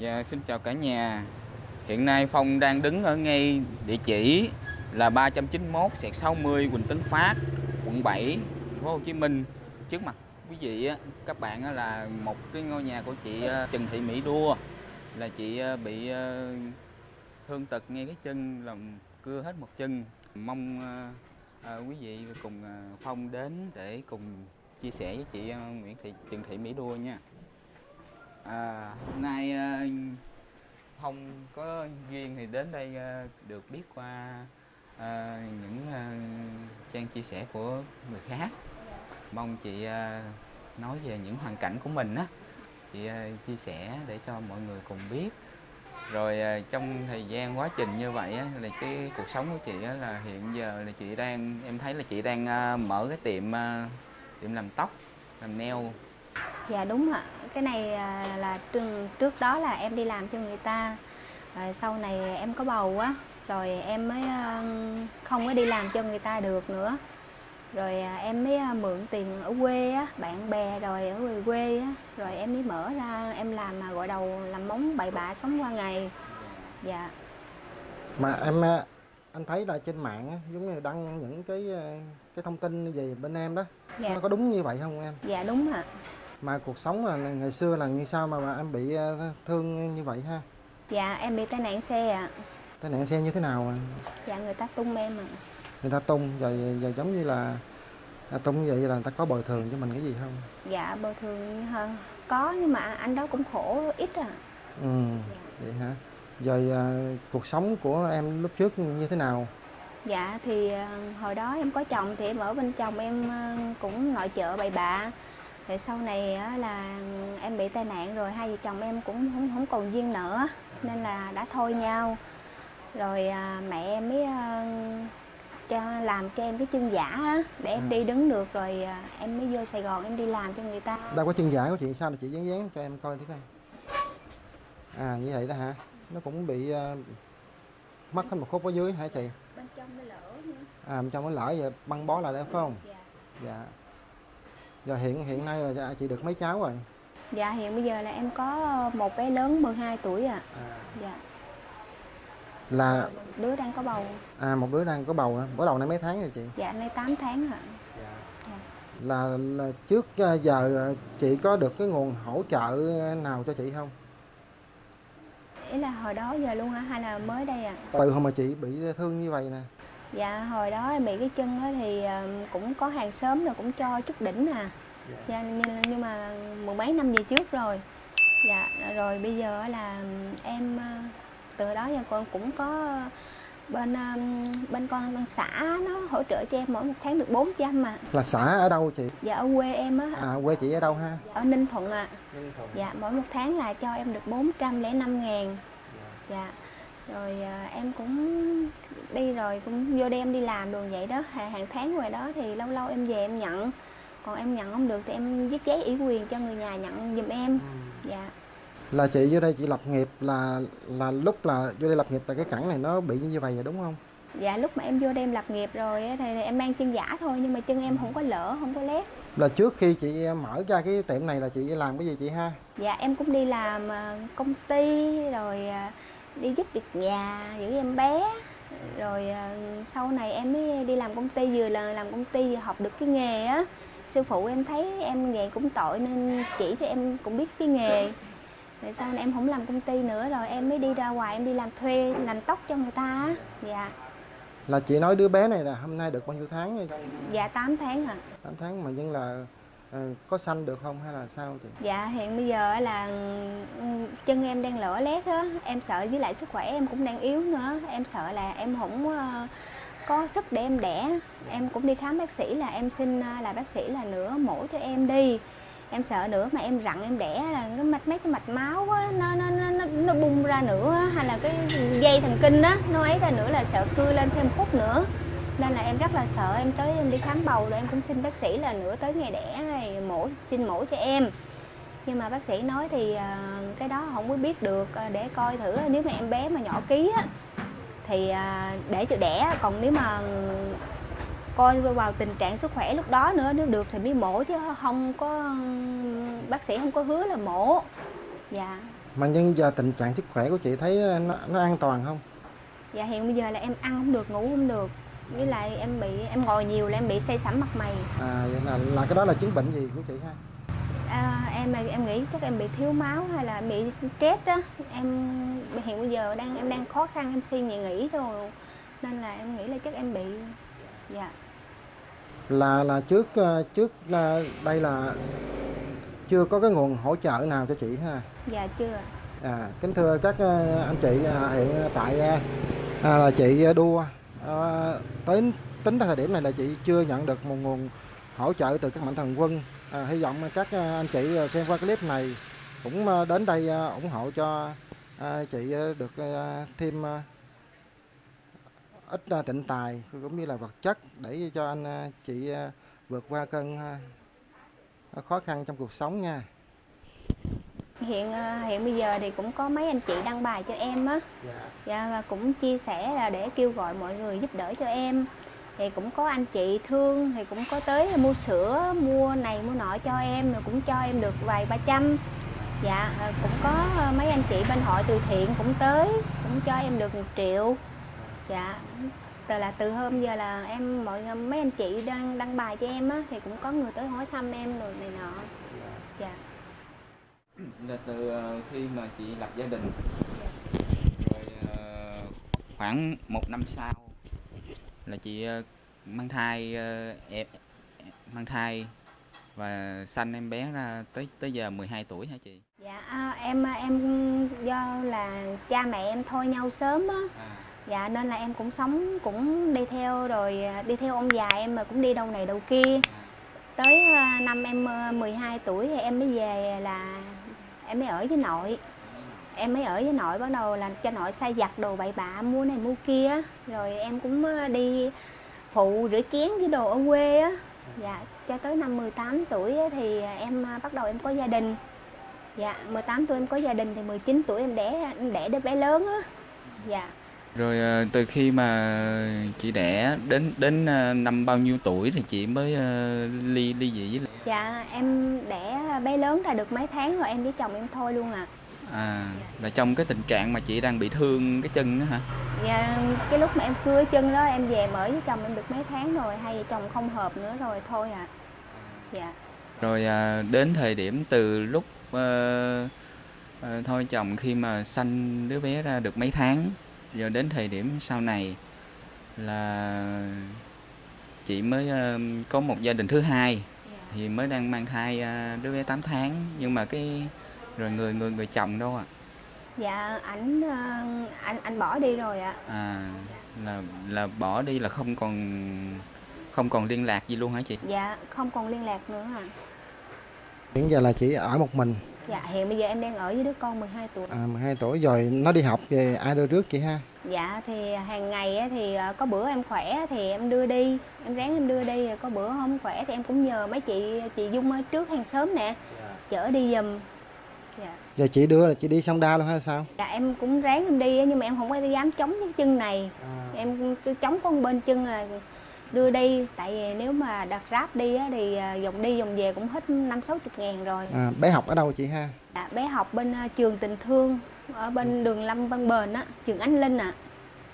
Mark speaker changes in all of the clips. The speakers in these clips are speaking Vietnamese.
Speaker 1: Dạ, xin chào cả nhà. Hiện nay Phong đang đứng ở ngay địa chỉ là 391 sẹt 60 Quỳnh Tấn Phát, quận 7, thành phố Hồ Chí Minh. Trước mặt quý vị các bạn là một cái ngôi nhà của chị ờ, Trần Thị Mỹ Đua là chị ờ, bị ờ, thương tật ngay cái chân làm cưa hết một chân. Mong quý vị cùng Phong đến để cùng chia sẻ với chị Nguyễn Thị Trần Thị Mỹ Đua nha. À, hôm nay ờ, không có duyên thì đến đây ờ, được biết qua ờ, những ờ, trang chia sẻ của người khác. Mong chị ờ, nói về những hoàn cảnh của mình á, chị ờ, chia sẻ để cho mọi người cùng biết. Rồi ờ, trong thời gian quá trình như vậy á, là cái cuộc sống của chị á, là hiện giờ là chị đang em thấy là chị đang ờ, mở cái tiệm ờ, tiệm làm tóc, làm nail
Speaker 2: Dạ đúng ạ. Cái này à, là trước, đó là em đi làm cho người ta. Rồi sau này em có bầu á, rồi em mới à, không có đi làm cho người ta được nữa. Rồi à, em mới mượn tiền ở quê á, bạn bè rồi ở quê quê á, rồi em mới mở ra em làm mà gọi đầu làm móng bậy bạ sống qua ngày. Dạ.
Speaker 3: mà em anh thấy là trên mạng á, giống như đăng những cái cái thông tin về bên em đó
Speaker 2: Dạ.
Speaker 3: nó có đúng như vậy không em
Speaker 2: Dạ đúng ạ.
Speaker 3: Mà cuộc sống là ngày xưa là như sao mà, mà em bị ờ, thương như vậy ha
Speaker 2: Dạ em bị tai nạn xe ạ.
Speaker 3: tai nạn xe như thế nào à?
Speaker 2: Dạ người ta tung em ạ.
Speaker 3: người ta tung rồi, rồi giống như là à, tung như vậy là người ta có bồi thường cho mình cái gì không
Speaker 2: Dạ bồi thường hơn có nhưng mà anh đó cũng khổ ít à.
Speaker 3: ừ vậy hả rồi à, cuộc sống của em lúc trước như thế nào
Speaker 2: Dạ thì ờ, hồi đó em có chồng thì em ở bên chồng em cũng nội trợ bậy bạ. Rồi sau này á là em bị tai nạn rồi hai vợ chồng em cũng không không còn duyên nợ nên là đã thôi nhau. Rồi à, mẹ em mới ờ, cho làm cho em cái chân giả á để em
Speaker 3: Ừ.
Speaker 2: đi đứng được rồi à, em mới vô Sài Gòn em đi làm cho người ta.
Speaker 3: đâu có chân giả của chị sao là chị dán dán cho em coi tí coi à như vậy đó hả nó cũng bị à, mất hết một khúc ở dưới hả chị
Speaker 2: Bên trong nó lỡ nữa.
Speaker 3: à bên trong nó lỡ giờ băng bó lại đấy phải không
Speaker 2: Dạ.
Speaker 3: dạ giờ hiện hiện nay là chị được mấy cháu rồi
Speaker 2: Dạ hiện bây giờ là em có một bé lớn 12 tuổi ạ.
Speaker 3: à.
Speaker 2: Dạ.
Speaker 3: là
Speaker 2: Đứa đang có bầu.
Speaker 3: à một đứa đang có bầu hả? bắt đầu nay mấy tháng rồi chị
Speaker 2: Dạ nay 8 tháng ạ. Dạ.
Speaker 3: là, là trước à, giờ à, chị có được cái nguồn hỗ trợ nào cho chị không
Speaker 2: Ý là hồi đó giờ luôn hả hay là mới đây à?
Speaker 3: từ hồi mà chị bị thương như vậy nè
Speaker 2: Dạ hồi đó em bị cái chân á thì ờ, cũng có hàng xóm rồi cũng cho chút đỉnh à. Dạ, nhưng, nhưng mà mười mấy năm về trước rồi. Dạ rồi bây giờ á là em ờ, từ đó giờ con cũng có bên ờ, bên con con xã nó hỗ trợ cho em mỗi một tháng được 400 mà.
Speaker 3: là xã ở đâu chị
Speaker 2: Dạ ở quê em á
Speaker 3: à quê chị ở đâu ha
Speaker 2: ở Ninh Thuận ạ. Dạ mỗi một tháng là cho em được 405 ngàn Dạ Rồi à, em cũng đi rồi cũng vô đêm đi làm đường vậy đó. Hàng, hàng tháng ngoài đó thì lâu lâu em về em nhận. Còn em nhận không được thì em viết giấy ủy quyền cho người nhà nhận giùm em. Dạ.
Speaker 3: Là chị vô đây chị lập nghiệp là là lúc là vô đây lập nghiệp là cái cẳng này nó bị như vậy rồi đúng không?
Speaker 2: Dạ lúc mà em vô đây em lập nghiệp rồi thì em mang chân giả thôi nhưng mà chân em không có lỡ không có lét.
Speaker 3: Là trước khi chị mở ra cái tiệm này là chị làm cái gì chị ha?
Speaker 2: Dạ em cũng đi làm à, công ty rồi à, đi giúp việc nhà giữ em bé. Rồi à, sau này em mới đi làm công ty vừa là làm công ty vừa học được cái nghề á. Sư phụ em thấy em nghề cũng tội nên chỉ cho em cũng biết cái nghề. Rồi sau này em không làm công ty nữa rồi em mới đi ra ngoài em đi làm thuê làm tóc cho người ta á. dạ.
Speaker 3: Là chị nói đứa bé này là hôm nay được bao nhiêu tháng rồi
Speaker 2: dạ 8 tháng à
Speaker 3: 8 tháng mà nhưng là ờ, Ờ, có sanh được không hay là sao chị
Speaker 2: Dạ hiện bây giờ là ừ, chân em đang lở lét á, em sợ với lại sức khỏe em cũng đang yếu nữa, em sợ là em không ờ, có sức để em đẻ. Em cũng đi khám bác sĩ là em xin ờ, là bác sĩ là nửa mũi cho em đi. Em sợ nữa mà em rặn em đẻ là cái mạch mấy cái mạch máu á nó nó nó nó, bung ra nữa hay là cái dây thần kinh đó nó ấy ra nữa là sợ cưa lên thêm khúc nữa nên là em rất là sợ em tới em đi khám bầu rồi em cũng xin bác sĩ là nửa tới ngày đẻ này mổ xin mổ cho em. Nhưng mà bác sĩ nói thì à, cái đó không có biết được à, để coi thử. Nếu mà em bé mà nhỏ ký á thì à, để cho đẻ. Còn nếu mà coi vào tình trạng sức khỏe lúc đó nữa nếu được thì mới mổ chứ không có bác sĩ không có hứa là mổ. Dạ.
Speaker 3: Mà nhưng giờ tình trạng sức khỏe của chị thấy nó, nó an toàn không?
Speaker 2: Dạ hiện bây giờ là em ăn không được ngủ không được với lại em bị em ngồi nhiều là em bị say sẩm mặt mày.
Speaker 3: À vậy là là cái đó là chứng bệnh gì của chị ha?
Speaker 2: À, em là em nghĩ chắc em bị thiếu máu hay là bị stress á em hiện bây giờ đang em đang khó khăn em suy nghĩ nghỉ thôi. Nên là em nghĩ là chắc em bị dạ.
Speaker 3: Là là trước ờ, trước ờ, đây là chưa có cái nguồn hỗ trợ nào cho chị ha?
Speaker 2: Dạ chưa
Speaker 3: à kính thưa các ờ, anh chị à, hiện tại à, à, là chị đua à, tới tính tới thời điểm này là chị chưa nhận được một nguồn hỗ trợ từ các mạnh thường quân. À, hy vọng các ờ, anh chị xem qua clip này cũng đến đây ủng hộ cho à, chị được à, thêm à, ít à, tịnh tài cũng như là vật chất để cho anh à, chị à, vượt qua cơn à, khó khăn trong cuộc sống nha
Speaker 2: hiện ờ, hiện bây giờ thì cũng có mấy anh chị đăng bài cho em á. Dạ. Cũng chia sẻ là để kêu gọi mọi người giúp đỡ cho em. Thì cũng có anh chị thương thì cũng có tới mua sữa mua này mua nọ cho em rồi cũng cho em được vài ba trăm. Dạ ờ, cũng có ờ, mấy anh chị bên hội từ thiện cũng tới cũng cho em được một triệu. Dạ từ là từ hôm giờ là em mọi mấy anh chị đang đăng bài cho em á thì cũng có người tới hỏi thăm em rồi này nọ. dạ
Speaker 1: là từ ờ, khi mà chị lập gia đình. Rồi ờ, khoảng một năm sau là chị ờ, mang thai ờ, em mang thai và sanh em bé ra tới tới giờ 12 tuổi hả chị?
Speaker 2: Dạ em em do là cha mẹ em thôi nhau sớm á.
Speaker 1: À,
Speaker 2: Dạ nên là em cũng sống cũng đi theo rồi đi theo ông già em mà cũng đi đâu này đâu kia. Tới à, năm em à, 12 tuổi thì em mới về là em mới ở với nội. Em mới ở với nội, bắt đầu là cho nội sai giặt đồ bậy bạ, mua này mua kia Rồi em cũng ờ, đi phụ rửa chén với đồ ở quê á. Dạ cho tới năm 18 tuổi thì em ờ, bắt đầu em có gia đình. Dạ 18 tuổi em có gia đình thì 19 tuổi em đẻ em đẻ đứa bé lớn á. Dạ.
Speaker 1: Rồi ờ, từ khi mà chị đẻ đến đến ờ, năm bao nhiêu tuổi thì chị mới ờ, ly ly dị với lại?
Speaker 2: Dạ em đẻ bé lớn ra được mấy tháng rồi em với chồng em thôi luôn à.
Speaker 1: À là trong cái tình trạng mà chị đang bị thương cái chân đó hả?
Speaker 2: Dạ cái lúc mà em cưa chân đó em về em ở với chồng em được mấy tháng rồi Hai vợ chồng không hợp nữa rồi thôi à. Dạ.
Speaker 1: Rồi à, đến thời điểm từ lúc ờ, ờ, thôi chồng khi mà sanh đứa bé ra được mấy tháng rồi đến thời điểm sau này là chị mới ờ, có một gia đình thứ hai thì mới đang mang thai à, đứa bé 8 tháng. Nhưng mà cái rồi người người người chồng đâu ạ?
Speaker 2: Dạ ảnh ờ, anh anh bỏ đi rồi ạ.
Speaker 1: À là là bỏ đi là không còn không còn liên lạc gì luôn hả chị?
Speaker 2: Dạ không còn liên lạc nữa à
Speaker 3: hiện giờ là chị ở một mình
Speaker 2: Dạ hiện bây giờ em đang ở với đứa con 12 tuổi.
Speaker 3: À, 12 tuổi. Rồi nó đi học về ai đưa rước chị ha?
Speaker 2: Dạ thì hàng ngày á, thì ờ, có bữa em khỏe thì em đưa đi. Em ráng em đưa đi rồi có bữa không khỏe thì em cũng nhờ mấy chị chị Dung ở trước hàng xóm nè Chở đi giùm. Dạ.
Speaker 3: Giờ chị đưa là chị đi xong đa luôn hay sao?
Speaker 2: Dạ em cũng ráng em đi á, nhưng mà em không có dám chống cái chân này. Em cứ chống con bên chân là đưa đi. Tại vì nếu mà đặt ráp đi á, thì à, vòng đi vòng về cũng hết năm sáu chục ngàn rồi.
Speaker 3: À, bé học ở đâu chị ha?
Speaker 2: Dạ, Bé học bên à, trường tình thương Ở bên đường Lâm Văn Bền á, trường Ánh Linh ạ.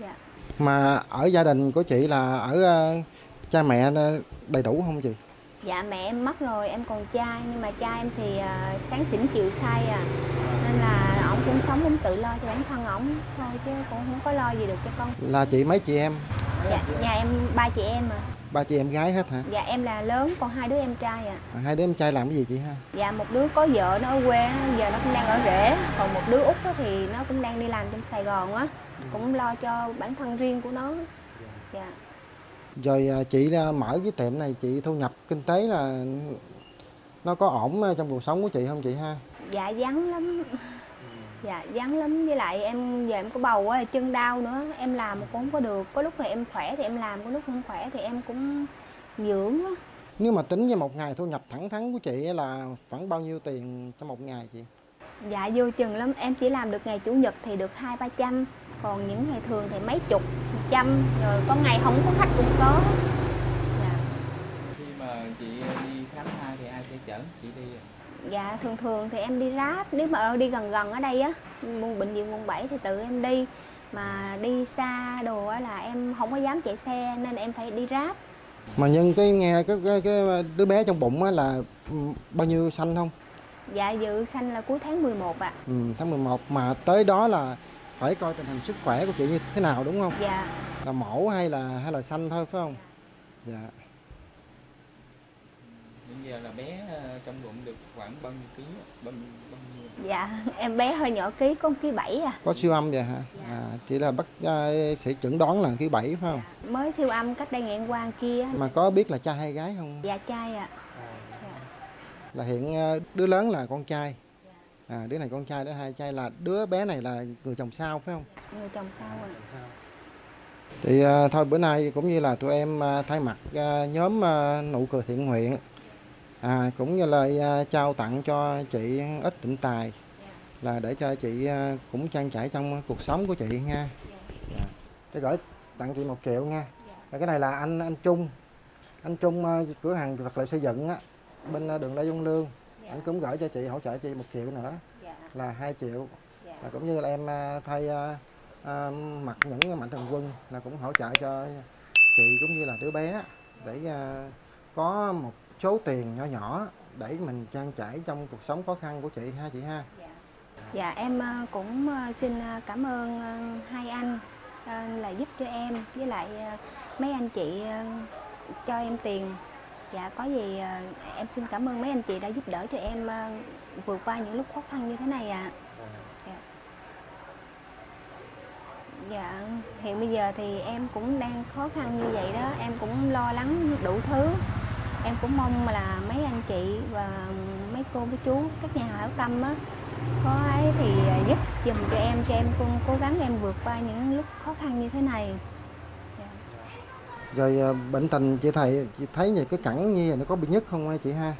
Speaker 2: Dạ.
Speaker 3: Mà ở gia đình của chị là ở ờ, cha mẹ đầy đủ không chị?
Speaker 2: Dạ mẹ em mất rồi, em còn trai. Nhưng mà cha em thì à, sáng xỉn chiều say à. Nên là ổng cũng sống cũng tự lo cho bản thân ổng Thôi chứ cũng không có lo gì được cho con.
Speaker 3: Là chị mấy chị em
Speaker 2: Dạ, nhà em ba chị em à
Speaker 3: ba chị em gái hết hả?
Speaker 2: Dạ em là lớn, còn hai đứa em trai à
Speaker 3: à, hai đứa em trai làm cái gì chị ha?
Speaker 2: Dạ một đứa có vợ nó ở quê giờ nó cũng đang ở rể. Còn một đứa út thì nó cũng đang đi làm trong Sài Gòn á. Cũng lo cho bản thân riêng của nó. Dạ.
Speaker 3: Rồi à, chị à, mở cái tiệm này chị thu nhập kinh tế là nó có ổn à, trong cuộc sống của chị không chị ha?
Speaker 2: Dạ vắng lắm Dạ vắng lắm với lại em giờ em có bầu á chân đau nữa. Em làm cũng không có được. Có lúc thì em khỏe thì em làm Có lúc không khỏe thì em cũng dưỡng á.
Speaker 3: Nếu mà tính với một ngày thu nhập thẳng thắn của chị là khoảng bao nhiêu tiền trong một ngày chị?
Speaker 2: Dạ vô chừng lắm. Em chỉ làm được ngày chủ nhật thì được hai ba trăm. Còn những ngày thường thì mấy chục trăm. Rồi có ngày không có khách cũng có. Dạ.
Speaker 1: Khi mà chị đi khám thai thì ai sẽ chở chị đi?
Speaker 2: Dạ thường thường thì em đi ráp nếu mà ở đi gần gần ở đây á quận bệnh viện quận 7 thì tự em đi mà đi xa đồ á là em không có dám chạy xe nên em phải đi ráp
Speaker 3: Mà nhân cái nghe cái, cái, cái đứa bé trong bụng á là ừ, bao nhiêu xanh không?
Speaker 2: dạ dự sanh là cuối tháng 11 ạ
Speaker 3: Ừ, tháng 11 mà tới đó là phải coi tình hình sức khỏe của chị như thế nào đúng không?
Speaker 2: dạ
Speaker 3: Là mổ hay là hay là xanh thôi phải không? Dạ.
Speaker 1: Bây giờ là bé ờ, trong bụng được khoảng bao nhiêu ký? Bao, bao nhiêu?
Speaker 2: dạ em bé hơi nhỏ ký có ký bảy à
Speaker 3: Có siêu âm vậy hả? À, chỉ là bác à, sẽ chẩn đoán là cái bảy phải không?
Speaker 2: mới siêu âm cách đây ngày qua kia
Speaker 3: Mà có biết là trai hay gái không?
Speaker 2: dạ trai ạ dạ.
Speaker 3: Là hiện à, đứa lớn là con trai. À, đứa này con trai, đứa hai trai là đứa bé này là người chồng sao phải không?
Speaker 2: người chồng sau ạ
Speaker 3: Thì à, thôi bữa nay cũng như là tụi em à, thay mặt à, nhóm à, nụ cười thiện nguyện à, cũng như lời à, trao tặng cho chị ít tịnh tài là để cho chị à, cũng trang trải trong cuộc sống của chị nha. Dạ. Tôi gửi tặng chị một triệu nha. Và cái này là anh anh Trung, anh Trung à, cửa hàng vật liệu xây dựng á bên đường Lê Dung Lương. Anh cũng gửi cho chị hỗ trợ chị một triệu nữa
Speaker 2: dạ
Speaker 3: là 2 triệu
Speaker 2: dạ
Speaker 3: và cũng như là em thay à, mặc những mạnh thường quân là cũng hỗ trợ cho chị cũng như là đứa bé để à, có một số tiền nhỏ nhỏ để mình trang trải trong cuộc sống khó khăn của chị ha chị ha
Speaker 2: Dạ, dạ em ờ, cũng ờ, xin ờ, cảm ơn hai anh là giúp cho em với lại mấy anh chị cho em tiền. Dạ có gì em xin cảm ơn mấy anh chị đã giúp đỡ cho em vượt qua những lúc khó khăn như thế này ạ. Dạ. Dạ hiện bây giờ thì em cũng đang khó khăn như vậy đó, em cũng lo lắng đủ thứ. Em cũng mong là mấy anh chị và mấy cô mấy chú các nhà hảo tâm á có ấy thì giúp dùm cho em cho em cũng cố gắng em vượt qua những lúc khó khăn như thế này. Dạ.
Speaker 3: rồi à, bệnh tình chị thầy chị thấy về cái cẳng như vậy nó có bị nhức không chị ha?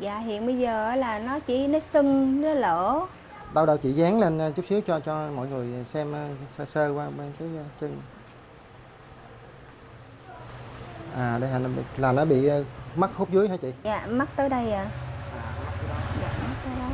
Speaker 2: Dạ hiện bây giờ là nó chỉ nó sưng nó lỡ
Speaker 3: đâu đâu chị dán lên à, chút xíu cho cho mọi người xem à, sơ sơ qua bên cái chân à đây là, là nó bị mắc hút dưới hả chị?
Speaker 2: Dạ mắt tới đây à dạ mắt tới đó.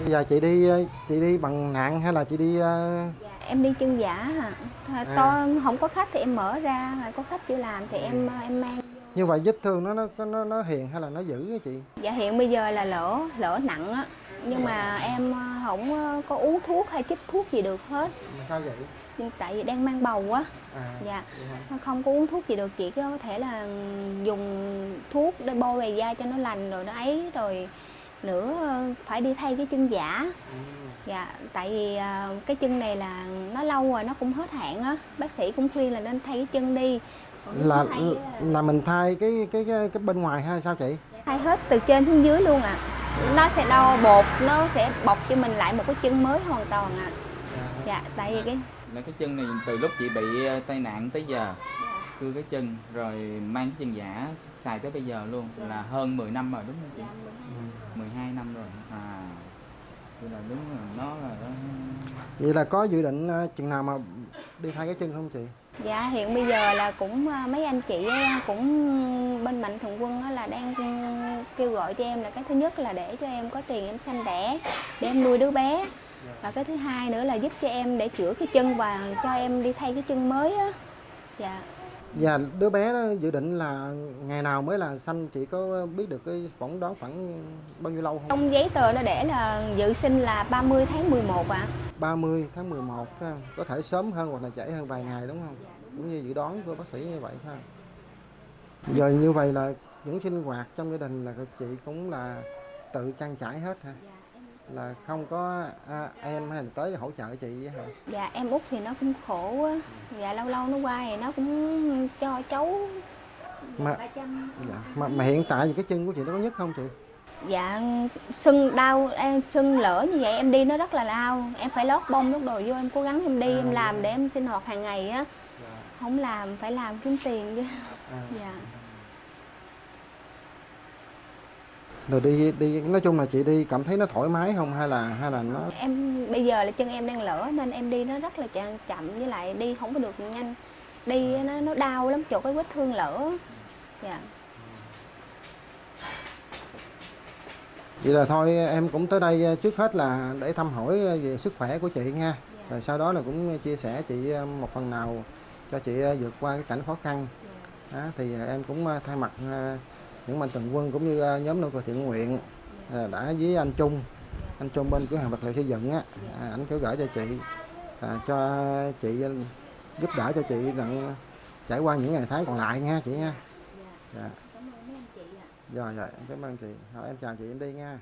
Speaker 3: Bây giờ chị đi à, chị đi bằng nạn hay là chị đi à,
Speaker 2: dạ, em đi chân giả à. To không có khách thì em mở ra có khách chưa làm thì em em mang
Speaker 3: như vậy vết thương nó nó nó nó hiền hay là nó dữ hả chị?
Speaker 2: Dạ hiện bây giờ là lỡ lỡ nặng á. Nhưng mà em ờ, không ờ, có uống thuốc hay chích thuốc gì được hết.
Speaker 3: Sao vậy
Speaker 2: nhưng tại vì đang mang bầu á.
Speaker 3: À
Speaker 2: dạ? Nó không có uống thuốc gì được chỉ có thể là dùng thuốc để bôi về da cho nó lành rồi nó ấy rồi nữa ờ, phải đi thay cái chân giả.
Speaker 3: Ừ.
Speaker 2: dạ tại vì ờ, cái chân này là nó lâu rồi nó cũng hết hạn á. Bác sĩ cũng khuyên là nên thay cái chân đi.
Speaker 3: Là
Speaker 2: thay á là
Speaker 3: là mình thay cái cái cái, cái bên ngoài hay sao chị?
Speaker 2: Thay hết từ trên xuống dưới luôn ạ. Nó sẽ đo bột nó sẽ bọc cho mình lại một cái chân mới hoàn toàn ạ. Dạ tại vì cái
Speaker 1: Là cái chân này từ lúc chị bị ờ, tai nạn tới giờ cưa cái chân rồi mang cái chân giả xài tới bây giờ luôn là hơn 10 năm rồi đúng không chị? 12 năm rồi. À. Vậy là đúng là nó là nó...
Speaker 3: vậy là có dự định ờ, chừng nào mà đi thay cái chân không chị
Speaker 2: Dạ hiện bây giờ là cũng à, mấy anh chị cũng bên mạnh thường quân á là đang kêu gọi cho em là cái thứ nhất là để cho em có tiền em sanh đẻ để em nuôi đứa bé và cái thứ hai nữa là giúp cho em để chữa cái chân và cho em đi thay cái chân mới á. Dạ.
Speaker 3: Và đứa bé đó dự định là ngày nào mới là sanh chị có biết được cái phỏng đoán khoảng bao nhiêu lâu không?
Speaker 2: Trong giấy tờ nó để là dự sinh là 30 tháng 11 ạ.
Speaker 3: 30 tháng 11 phải không? có thể sớm hơn hoặc là trễ hơn vài ngày đúng không? Cũng như dự đoán của bác sĩ như vậy không giờ như vậy là những sinh hoạt trong gia đình là chị cũng là tự trang trải hết hả là không có à, em hay là tới hỗ trợ chị hả?
Speaker 2: Dạ em út thì nó cũng khổ á dạ lâu lâu nó qua thì nó cũng cho cháu
Speaker 3: mà
Speaker 2: ba trăm.
Speaker 3: dạ, mà, mà hiện tại thì cái chân của chị nó có nhức không chị?
Speaker 2: Dạ sưng đau em sưng lỡ như vậy em đi nó rất là đau. Em phải lót bông lót đồ vô em cố gắng em đi em làm để em sinh hoạt hàng ngày á. Không làm phải làm kiếm tiền chứ.
Speaker 3: À.
Speaker 2: dạ
Speaker 3: rồi đi đi nói chung là chị đi cảm thấy nó thoải mái không? Hay là hay là nó
Speaker 2: em bây giờ là chân em đang lỡ nên em đi nó rất là chậm chậm. Với lại đi không có được nhanh. Đi nó nó đau lắm chỗ cái vết thương lỡ. Dạ.
Speaker 3: Vậy là thôi em cũng tới đây trước hết là để thăm hỏi về sức khỏe của chị nha. Rồi sau đó là cũng chia sẻ chị một phần nào cho chị vượt qua cái cảnh khó khăn. Đó, thì em cũng thay mặt những mạnh thường quân cũng như ờ, nhóm nô thiện nguyện ờ, đã với anh Trung. Anh Trung bên cửa hàng vật liệu xây dựng á à, ảnh kêu gửi cho chị à, cho chị ờ, giúp đỡ cho chị đặng trải qua những ngày tháng còn lại nha chị nha. Dạ.
Speaker 2: dạ.
Speaker 3: rồi rồi em cảm ơn chị. Thôi em chào chị em đi nha.